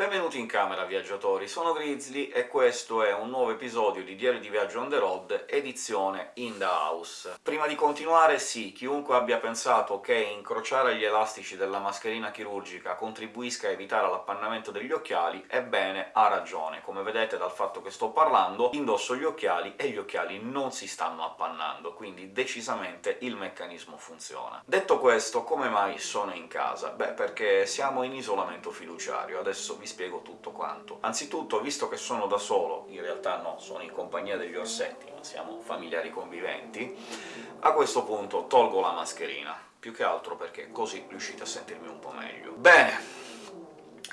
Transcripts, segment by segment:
Benvenuti in camera, viaggiatori! Sono Grizzly e questo è un nuovo episodio di Diario di Viaggio on the road, edizione in the house. Prima di continuare, sì, chiunque abbia pensato che incrociare gli elastici della mascherina chirurgica contribuisca a evitare l'appannamento degli occhiali, ebbene, ha ragione. Come vedete dal fatto che sto parlando, indosso gli occhiali e gli occhiali non si stanno appannando, quindi decisamente il meccanismo funziona. Detto questo, come mai sono in casa? Beh, perché siamo in isolamento fiduciario. Adesso vi spiego tutto quanto. Anzitutto, visto che sono da solo, in realtà no, sono in compagnia degli orsetti, ma siamo familiari conviventi, a questo punto tolgo la mascherina, più che altro perché così riuscite a sentirmi un po' meglio. Bene,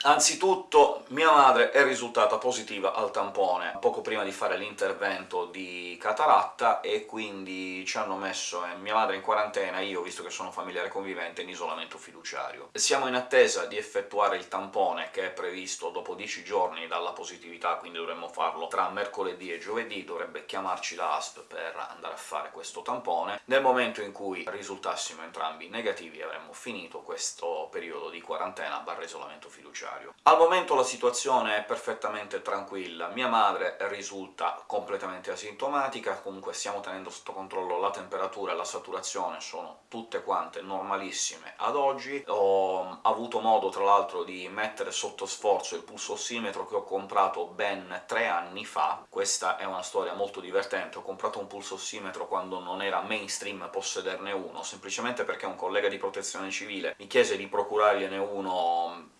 Anzitutto mia madre è risultata positiva al tampone poco prima di fare l'intervento di cataratta, e quindi ci hanno messo eh, mia madre in quarantena, io, visto che sono familiare convivente, in isolamento fiduciario. Siamo in attesa di effettuare il tampone, che è previsto dopo 10 giorni dalla positività, quindi dovremmo farlo tra mercoledì e giovedì, dovrebbe chiamarci l'ASP per andare a fare questo tampone. Nel momento in cui risultassimo entrambi negativi avremmo finito questo periodo di quarantena barra isolamento fiduciario necessario. Al momento la situazione è perfettamente tranquilla, mia madre risulta completamente asintomatica, comunque stiamo tenendo sotto controllo la temperatura e la saturazione, sono tutte quante normalissime ad oggi. Ho avuto modo, tra l'altro, di mettere sotto sforzo il pulso ossimetro che ho comprato ben tre anni fa. Questa è una storia molto divertente, ho comprato un pulso ossimetro quando non era mainstream possederne uno, semplicemente perché un collega di protezione civile mi chiese di procurargliene uno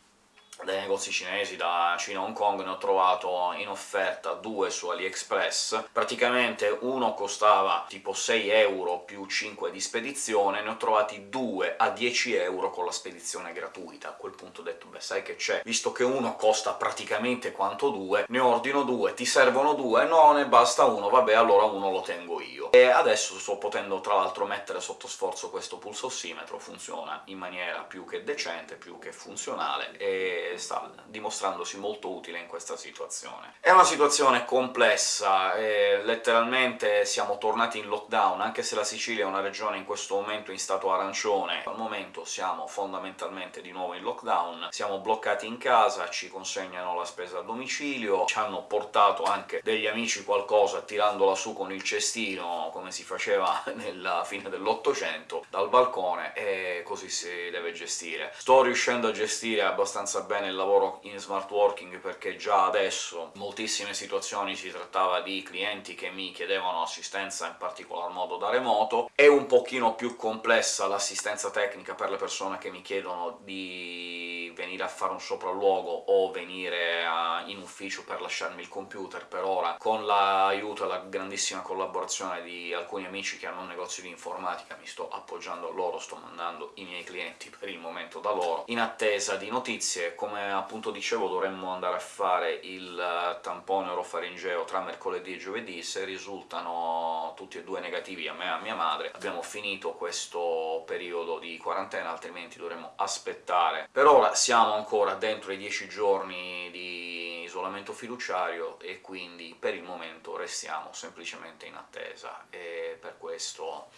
dai negozi cinesi, da Cina Hong Kong, ne ho trovato in offerta due su AliExpress. Praticamente uno costava tipo 6 euro più 5 di spedizione, ne ho trovati due a 10 euro con la spedizione gratuita. A quel punto ho detto «beh, sai che c'è? Visto che uno costa praticamente quanto due, ne ordino due, ti servono due? No, ne basta uno, vabbè, allora uno lo tengo io». E adesso sto potendo tra l'altro mettere sotto sforzo questo pulsossimetro, funziona in maniera più che decente, più che funzionale, e sta dimostrandosi molto utile in questa situazione. È una situazione complessa, letteralmente siamo tornati in lockdown, anche se la Sicilia è una regione in questo momento in stato arancione, al momento siamo fondamentalmente di nuovo in lockdown, siamo bloccati in casa, ci consegnano la spesa a domicilio, ci hanno portato anche degli amici qualcosa tirandola su con il cestino, come si faceva nella fine dell'Ottocento, dal balcone, e così si deve gestire. Sto riuscendo a gestire abbastanza bene il lavoro in smart working, perché già adesso in moltissime situazioni si trattava di clienti che mi chiedevano assistenza in particolar modo da remoto. È un pochino più complessa l'assistenza tecnica per le persone che mi chiedono di venire a fare un sopralluogo o venire a, in ufficio per lasciarmi il computer per ora, con l'aiuto e la grandissima collaborazione di alcuni amici che hanno un negozio di informatica, mi sto appoggiando a loro, sto mandando i miei clienti per il momento da loro, in attesa di notizie. Come appunto dicevo dovremmo andare a fare il eh, tampone orofaringeo tra mercoledì e giovedì, se risultano tutti e due negativi a me e a mia madre abbiamo finito questo periodo di quarantena, altrimenti dovremmo aspettare. Per ora siamo ancora dentro i 10 giorni di isolamento fiduciario e quindi per il momento restiamo semplicemente in attesa, e per questo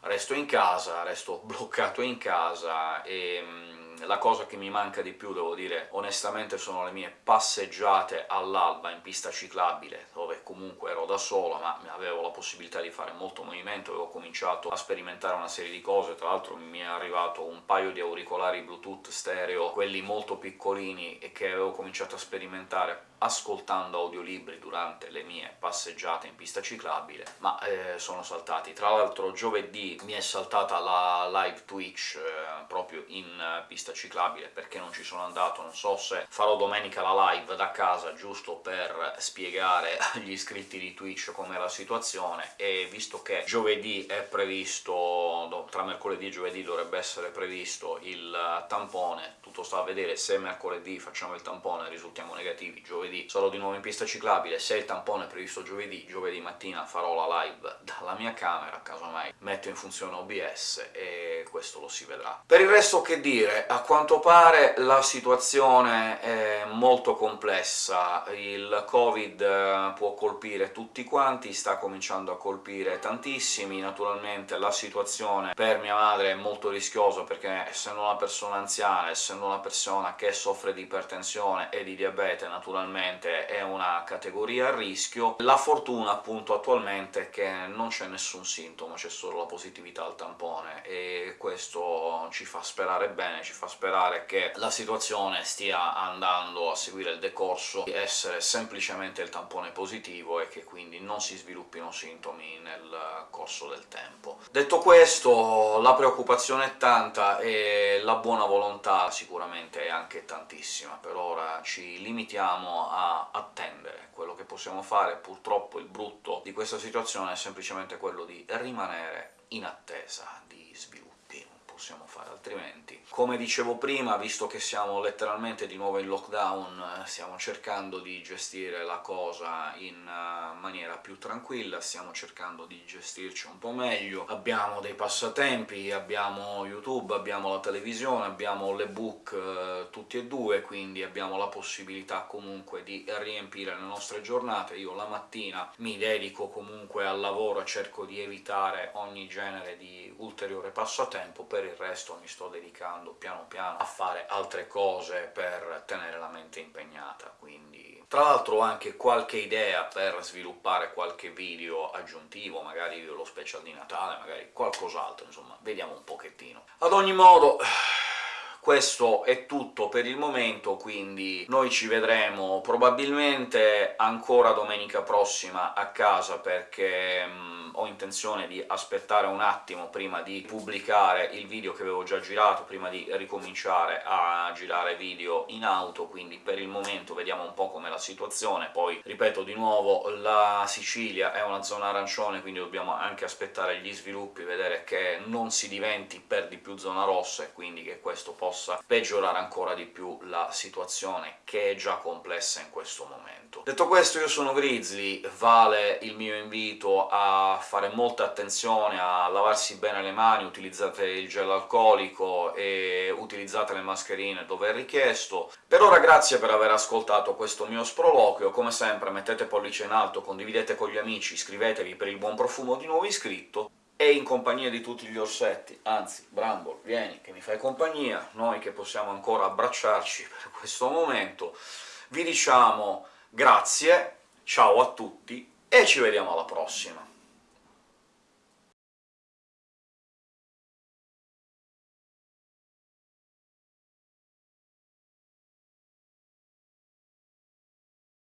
resto in casa, resto bloccato in casa e mm, la cosa che mi manca di più, devo dire onestamente, sono le mie passeggiate all'alba in pista ciclabile, comunque ero da solo, ma avevo la possibilità di fare molto movimento, avevo cominciato a sperimentare una serie di cose, tra l'altro mi è arrivato un paio di auricolari Bluetooth stereo, quelli molto piccolini, e che avevo cominciato a sperimentare ascoltando audiolibri durante le mie passeggiate in pista ciclabile, ma eh, sono saltati. Tra l'altro giovedì mi è saltata la live Twitch eh, proprio in pista ciclabile perché non ci sono andato, non so se farò domenica la live da casa, giusto per spiegare agli iscritti di Twitch com'è la situazione, e visto che giovedì è previsto, tra mercoledì e giovedì dovrebbe essere previsto il eh, tampone, tutto sta a vedere. Se mercoledì facciamo il tampone risultiamo negativi, giovedì giovedì sarò di nuovo in pista ciclabile, se il tampone è previsto giovedì, giovedì mattina farò la live dalla mia camera, casomai metto in funzione OBS e questo lo si vedrà. Per il resto che dire, a quanto pare la situazione è molto complessa, il Covid eh, può colpire colpire tutti quanti, sta cominciando a colpire tantissimi. Naturalmente la situazione per mia madre è molto rischiosa, perché essendo una persona anziana, essendo una persona che soffre di ipertensione e di diabete, naturalmente è una categoria a rischio. La fortuna, appunto, attualmente è che non c'è nessun sintomo, c'è solo la positività al tampone, e questo ci fa sperare bene, ci fa sperare che la situazione stia andando a seguire il decorso di essere semplicemente il tampone positivo e che quindi non si sviluppino sintomi nel corso del tempo. Detto questo, la preoccupazione è tanta e la buona volontà sicuramente è anche tantissima. Per ora ci limitiamo a attendere. Quello che possiamo fare, purtroppo il brutto di questa situazione, è semplicemente quello di rimanere in attesa di sviluppo possiamo fare altrimenti. Come dicevo prima, visto che siamo letteralmente di nuovo in lockdown, stiamo cercando di gestire la cosa in eh, maniera più tranquilla, stiamo cercando di gestirci un po' meglio. Abbiamo dei passatempi, abbiamo YouTube, abbiamo la televisione, abbiamo l'ebook eh, tutti e due, quindi abbiamo la possibilità comunque di riempire le nostre giornate. Io la mattina mi dedico comunque al lavoro cerco di evitare ogni genere di ulteriore passatempo per per il resto mi sto dedicando piano piano a fare altre cose per tenere la mente impegnata, quindi... Tra l'altro ho anche qualche idea per sviluppare qualche video aggiuntivo, magari lo special di Natale, magari qualcos'altro, insomma, vediamo un pochettino. Ad ogni modo... Questo è tutto per il momento, quindi noi ci vedremo probabilmente ancora domenica prossima a casa, perché mh, ho intenzione di aspettare un attimo prima di pubblicare il video che avevo già girato, prima di ricominciare a girare video in auto, quindi per il momento vediamo un po' com'è la situazione. Poi, ripeto di nuovo, la Sicilia è una zona arancione, quindi dobbiamo anche aspettare gli sviluppi, vedere che non si diventi per di più zona rossa, e quindi che questo possa peggiorare ancora di più la situazione, che è già complessa in questo momento. Detto questo, io sono Grizzly, vale il mio invito a fare molta attenzione a lavarsi bene le mani, utilizzate il gel alcolico e utilizzate le mascherine dove è richiesto. Per ora grazie per aver ascoltato questo mio sproloquio, come sempre mettete pollice in alto, condividete con gli amici, iscrivetevi per il buon profumo di nuovo iscritto, e in compagnia di tutti gli orsetti, anzi, Bramble, vieni che mi fai compagnia, noi che possiamo ancora abbracciarci per questo momento, vi diciamo grazie, ciao a tutti, e ci vediamo alla prossima!